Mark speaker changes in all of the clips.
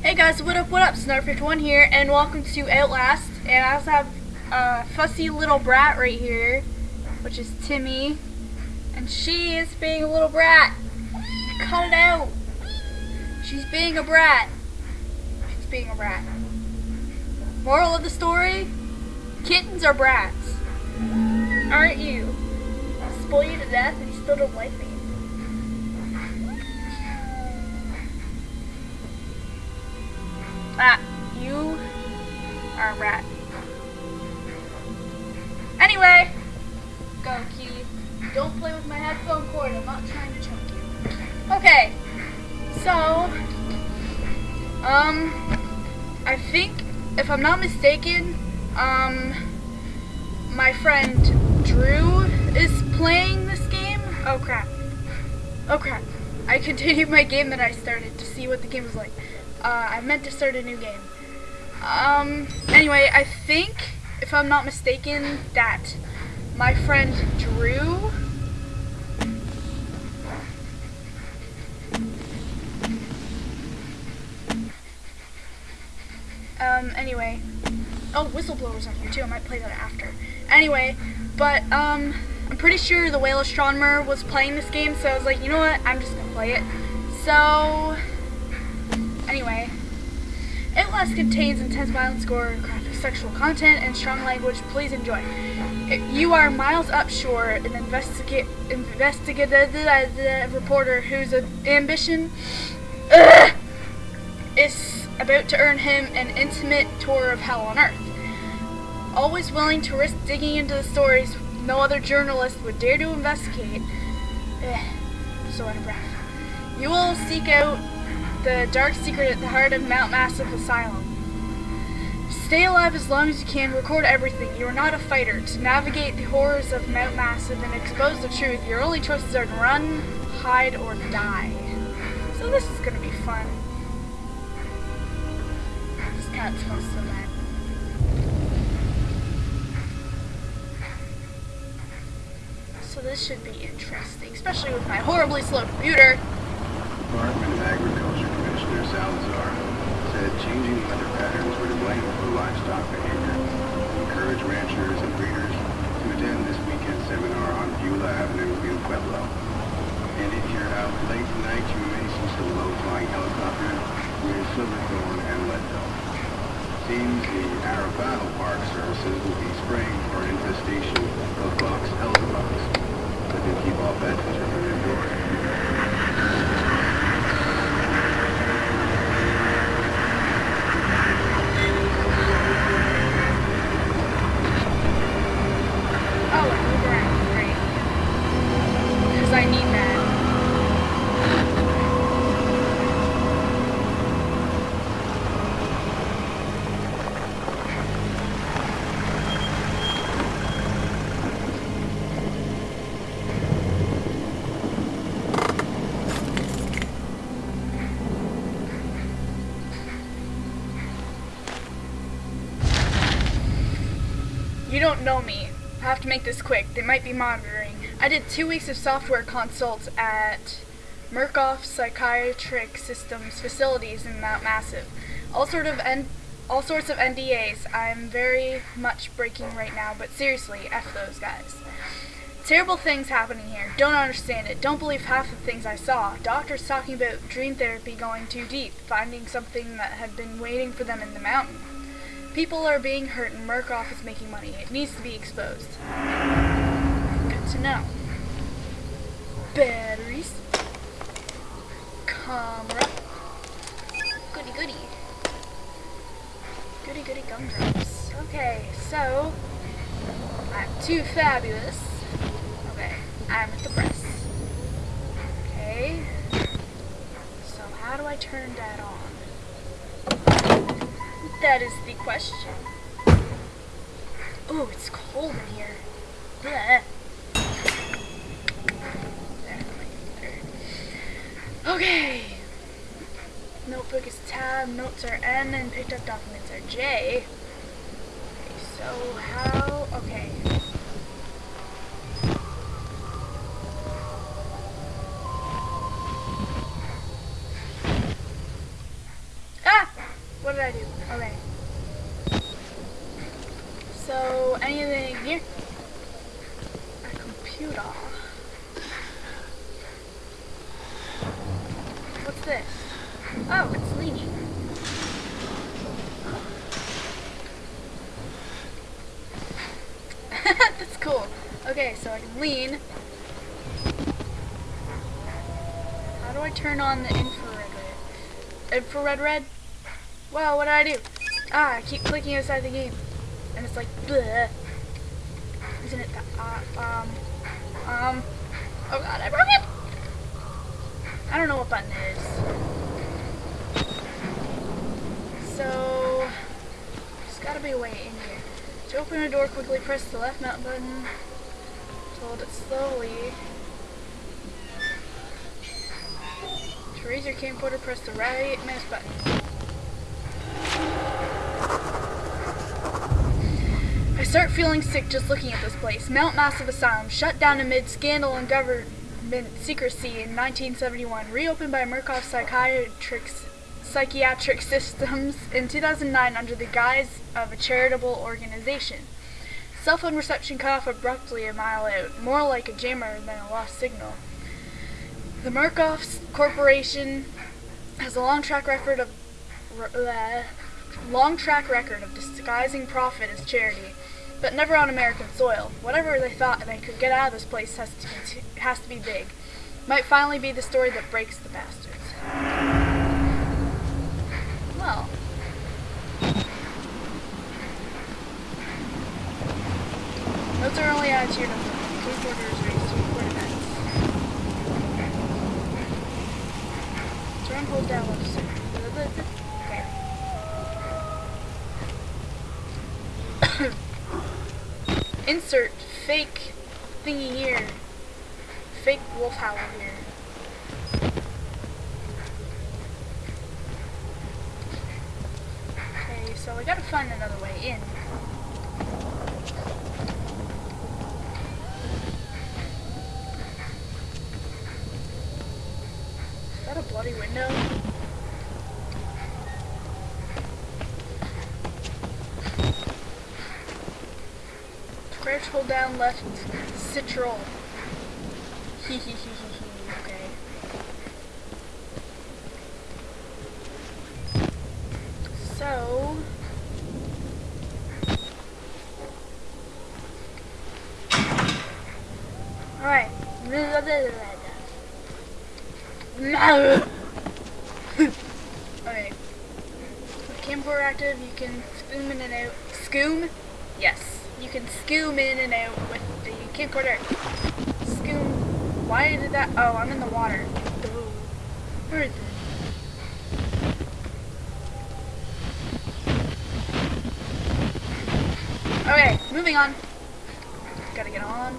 Speaker 1: Hey guys, what up, what up? Snarfish1 here, and welcome to Outlast. And I also have a fussy little brat right here, which is Timmy. And she is being a little brat. Cut it out. She's being a brat. She's being a brat. Moral of the story, kittens are brats. Aren't you? Spoil you to death and you still don't like me. You are a rat. Anyway, go kitty. Don't play with my headphone cord. I'm not trying to choke you. Okay, so, um, I think, if I'm not mistaken, um, my friend Drew is playing this game. Oh crap. Oh crap. I continued my game that I started to see what the game was like. Uh, I meant to start a new game. Um, anyway, I think, if I'm not mistaken, that my friend Drew Um, anyway. Oh, Whistleblower's on here too. I might play that after. Anyway, but, um, I'm pretty sure the Whale Astronomer was playing this game, so I was like, you know what? I'm just gonna play it. So, Anyway, Outlast contains intense violence, gore, sexual content, and strong language. Please enjoy. You are Miles Upshur, an investigate investigative reporter whose ambition uh, is about to earn him an intimate tour of hell on Earth. Always willing to risk digging into the stories no other journalist would dare to investigate. So out of breath. You will seek out the dark secret at the heart of Mount Massive Asylum. Stay alive as long as you can, record everything. You are not a fighter. To navigate the horrors of Mount Massive and expose the truth, your only choices are to run, hide, or die. So this is gonna be fun. This cat smells so bad. So this should be interesting, especially with my horribly slow computer.
Speaker 2: Department of Agriculture Salazar said changing weather patterns were to blame for livestock behavior. Encourage ranchers and breeders to attend this weekend seminar on Beulah Avenue in Pueblo. And if you're out late tonight, you may see some low-flying helicopters near Silverthorne and Leadville. Seems the Arapahoe Park Services will be spraying for infestation
Speaker 1: You don't know me. I have to make this quick. They might be monitoring. I did two weeks of software consults at Murkoff Psychiatric Systems facilities in Mount Massive. All sort of N all sorts of NDAs. I'm very much breaking right now, but seriously, F those guys. Terrible things happening here. Don't understand it. Don't believe half the things I saw. Doctors talking about dream therapy going too deep, finding something that had been waiting for them in the mountain. People are being hurt and Murkoff is making money. It needs to be exposed. Good to know. Batteries. Camera. Goody goody. Goody goody gumdrops. Hmm. Okay, so I'm too fabulous. Okay, I'm at the press. Okay. So how do I turn that on? That is the question. Oh, it's cold in here. There. Okay. Notebook is tab, notes are N, and picked up documents are J. Okay, so how, okay. Ah! Do? Okay. So, anything here? A computer. What's this? Oh, it's leaning. That's cool. Okay, so I can lean. How do I turn on the infrared red? Infrared red? Wow, what did I do? Ah, I keep clicking inside the game. And it's like, bleh. Isn't it the, uh, um, um, oh god, I broke it! I don't know what button it is. So, there's gotta be a way in here. To open a door, quickly press the left mouse button. To hold it slowly. To raise your camcorder, press the right mouse button. Start feeling sick just looking at this place. Mount Massive Asylum, shut down amid scandal and government secrecy in 1971, reopened by Murkoff Psychiatric, Psychiatric Systems in 2009 under the guise of a charitable organization. Cell phone reception cut off abruptly a mile out, more like a jammer than a lost signal. The Murkoff Corporation has a long track record of uh, long track record of disguising profit as charity, but never on American soil. Whatever they thought they could get out of this place has to be, has to be big. Might finally be the story that breaks the bastards. Well. Notes are only to your notebook. Case orders raised to report events. Turn hold down left Okay. Insert fake thingy here. Fake wolf howl here. Okay, so I gotta find another way in. Is that a bloody window? Hold down left, citrol. Hee hee hee hee hee, okay. So... Alright. With camcorder active, you can spoon in and out. Scoom? Yes. You can scoom in and out with the camcorder. Scoom. Why did that? Oh, I'm in the water. Where is it? Okay, moving on. Gotta get on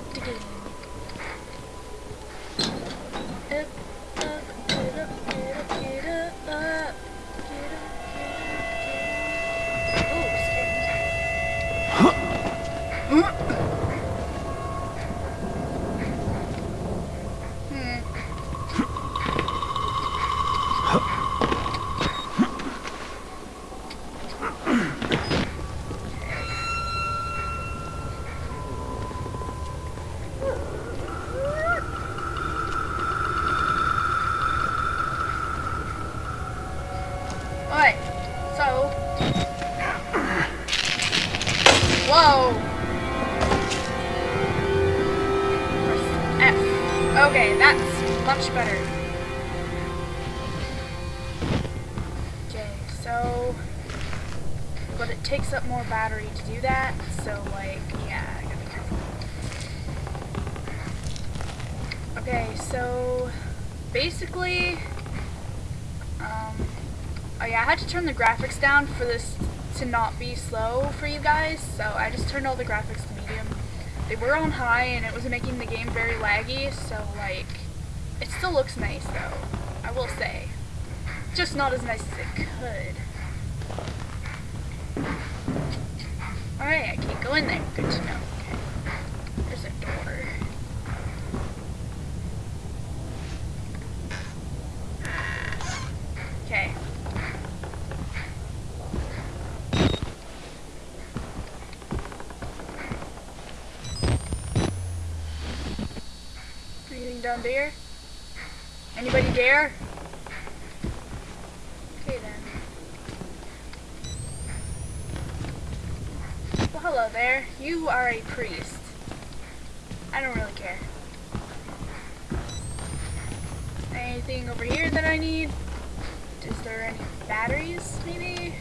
Speaker 1: so. But it takes up more battery to do that, so, like, yeah, gotta be careful. Okay, so. Basically. Um. Oh yeah, I had to turn the graphics down for this to not be slow for you guys, so I just turned all the graphics to medium. They were on high and it was making the game very laggy, so like, it still looks nice though, I will say. Just not as nice as it could. Alright, I can't go in there. Good to know. Okay. There's a door. Okay. Anything down there? Anybody there? You are a priest. I don't really care. Anything over here that I need? Is there any batteries, maybe?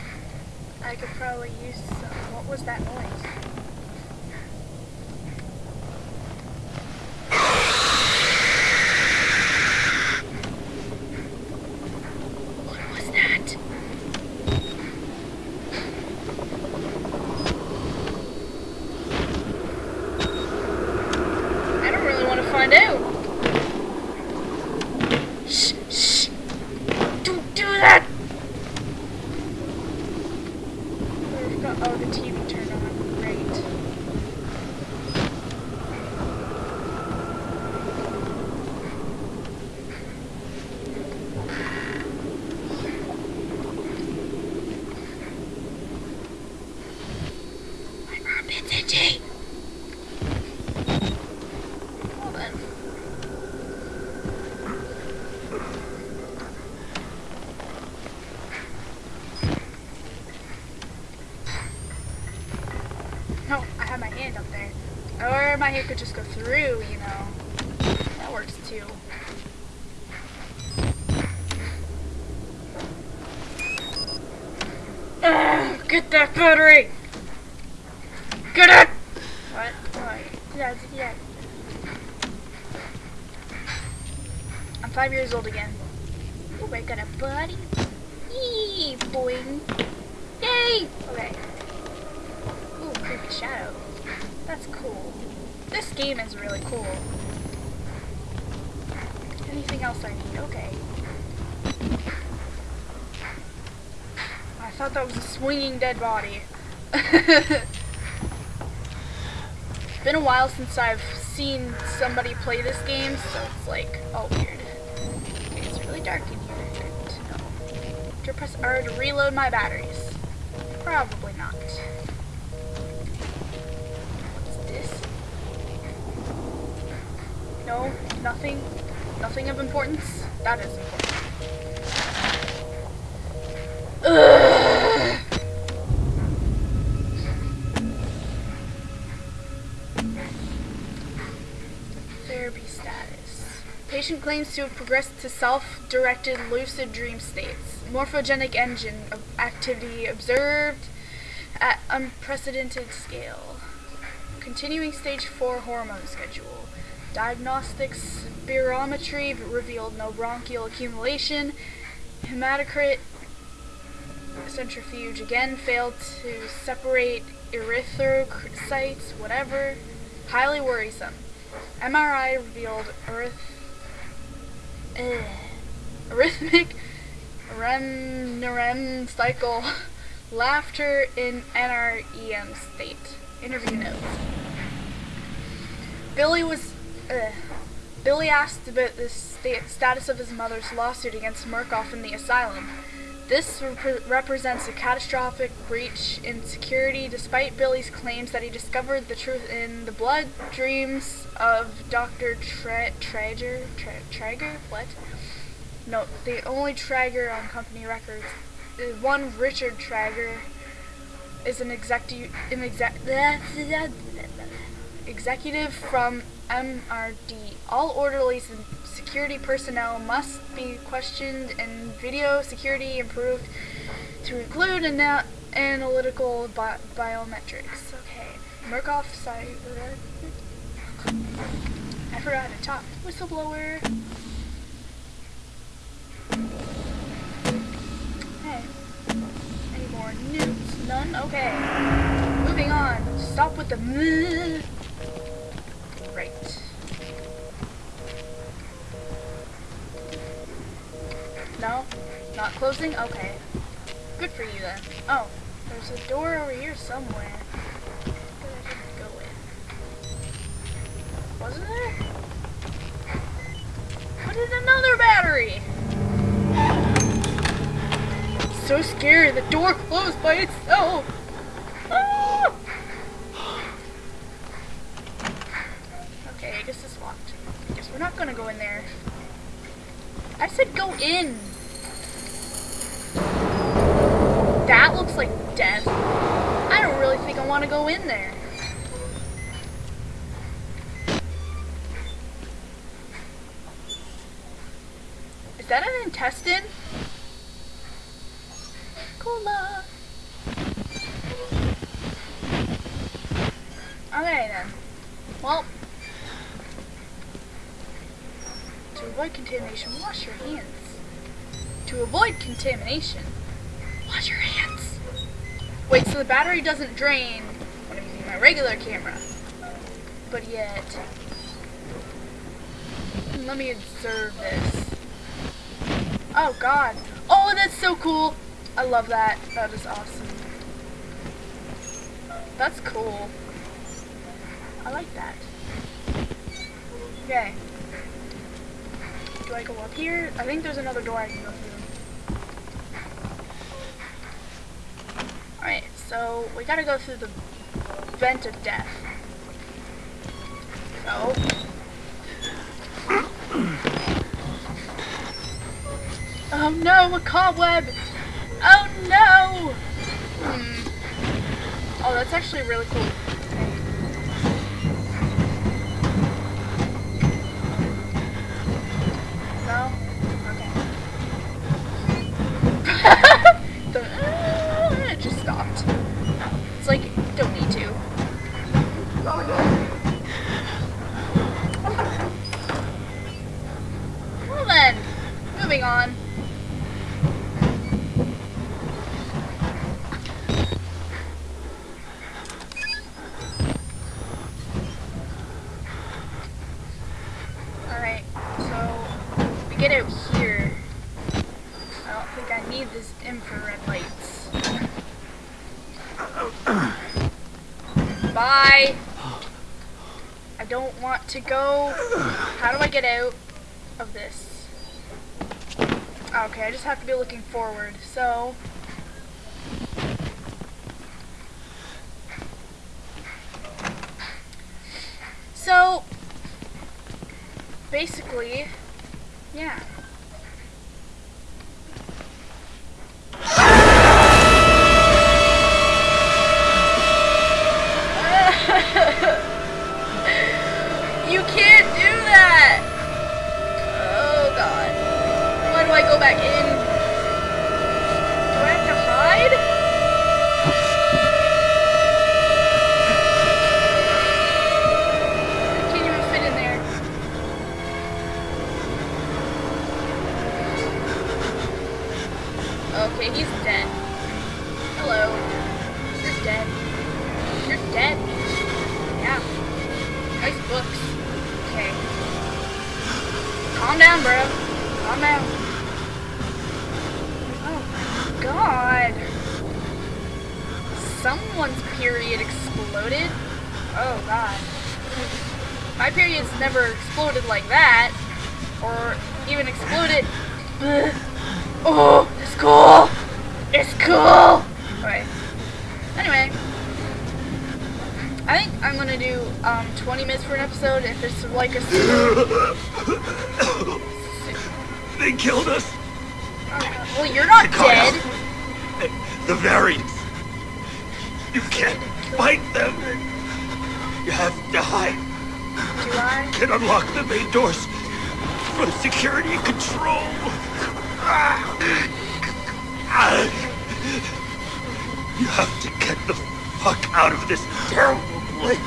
Speaker 1: I could probably use some. What was that noise? What was that? I don't really want to find out. Shh, shh. Don't do that. We've got, oh, the TV turned on. Great. My armpit's itchy. Well then. No, I have my hand up there. Or my hand could just go through, you know. That works too. Get that battery! Get it! What? What? Yeah, yeah. I'm five years old again. Oh, I got a buddy. Yee, boing. Yay! Okay. Ooh, creepy shadow. That's cool. This game is really cool. Anything else I need? Okay. I thought that was a swinging dead body. It's been a while since I've seen somebody play this game, so it's like all weird. It's really dark in here. Good to know. Do I press R to reload my batteries? Probably not. No, nothing. Nothing of importance. That is important. Therapy status. Patient claims to have progressed to self-directed lucid dream states. Morphogenic engine activity observed at unprecedented scale. Continuing stage 4 hormone schedule. Diagnostics spirometry revealed no bronchial accumulation. Hematocrit centrifuge again failed to separate erythrocytes, whatever. Highly worrisome. MRI revealed arith- eh, arrhythmic REM, REM cycle laughter in NREM state. Interview notes. Billy was. Uh, Billy asked about the sta- status of his mother's lawsuit against Murkoff in the asylum. This rep- represents a catastrophic breach in security despite Billy's claims that he discovered the truth in the blood dreams of Dr. Tra- Trager? Tra- Traeger? What? No, the only Trager on company records. Uh, One Richard Trager is an executive exec- executive from MRD. All orderlies and security personnel must be questioned and video security improved to include ana- analytical bi- biometrics. Okay. Murkoff cyber. I forgot to talk. Whistleblower. Hey. Any more news? None? Okay. Moving on. Stop with the No? Not closing? Okay. Good for you then. Oh, there's a door over here somewhere. That I didn't go in. Wasn't there? What is another battery? So scary, the door closed by itself. Ah! Okay, I guess it's locked. I guess we're not gonna go in there. I said go in. That looks like death. I don't really think I want to go in there. Is that an intestine? Cola. Okay then. Well, to avoid contamination, wash your hands. To avoid contamination, wash your hands. Wait, so the battery doesn't drain when I'm using my regular camera. But yet, let me observe this. Oh god. Oh, that's so cool. I love that. That is awesome. That's cool. I like that. Okay. Do I go up here? I think there's another door I can go through. Alright, so we gotta go through the vent of death. So. Oh no, a cobweb! Oh no! Hmm. Oh, that's actually really cool. No? Okay. the, uh, it just stopped. It's like, don't need to. Well then, moving on. Alright, so we get out here. I don't think I need this infrared lights. Bye! I don't want to go. How do I get out of this? Okay, I just have to be looking forward. So, so basically, god. Someone's period exploded. Oh god. My period's never exploded like that. Or even exploded. Oh, it's cool. It's cool. Okay. Anyway, I think I'm gonna do um 20 minutes for an episode if it's like a.
Speaker 3: They killed us.
Speaker 1: Well, you're not dead.
Speaker 3: The variants. You can't fight them. You have to hide.
Speaker 1: Do I?
Speaker 3: Can unlock the main doors for security control. You have to get the fuck out of this terrible place.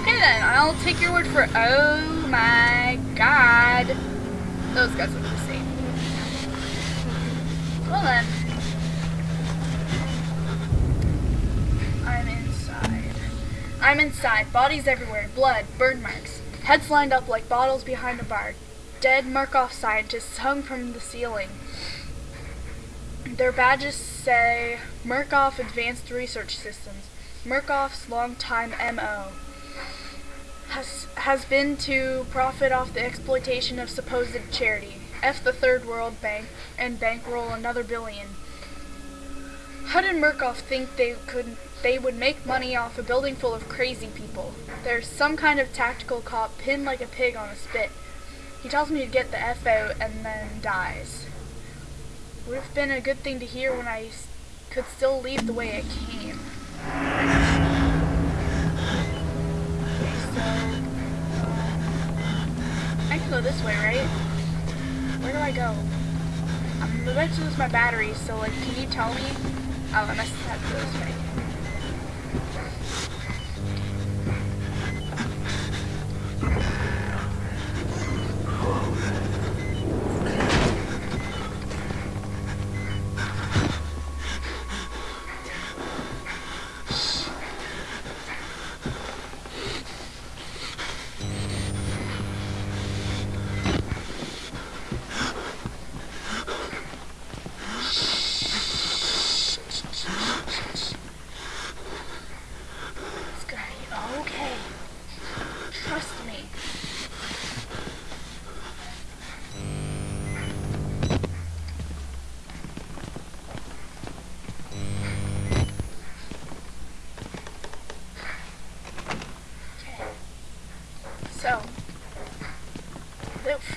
Speaker 1: Okay then, I'll take your word for it. Oh my god. Those guys the same. Well then. I'm inside. I'm inside. Bodies everywhere. Blood. Burn marks. Heads lined up like bottles behind a bar. Dead Murkoff scientists hung from the ceiling. Their badges say Murkoff Advanced Research Systems. Murkoff's longtime MO has been to profit off the exploitation of supposed charity. F the Third World Bank and bankroll another billion. How did Murkoff think they could they would make money off a building full of crazy people. There's some kind of tactical cop pinned like a pig on a spit. He tells me to get the F out and then dies. Would have been a good thing to hear when I could still leave the way I came. Go this way, right? Where do I go? I'm about to lose my battery, so like, can you tell me? Oh, I must have to go this way.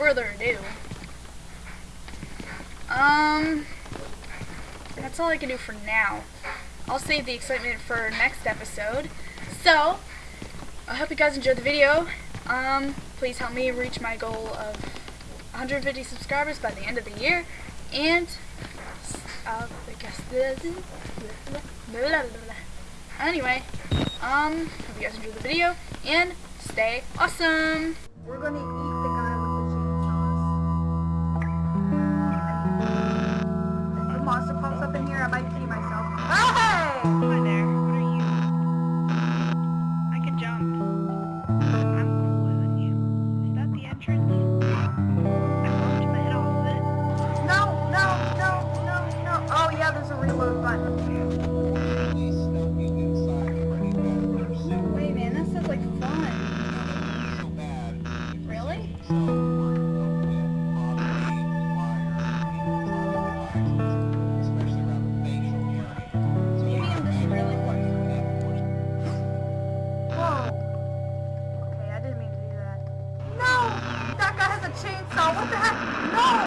Speaker 1: Further ado, um, that's all I can do for now. I'll save the excitement for next episode. So, I hope you guys enjoyed the video. Um, please help me reach my goal of 150 subscribers by the end of the year. And, uh, I guess, anyway, um, hope you guys enjoyed the video, and stay awesome!
Speaker 4: We're gonna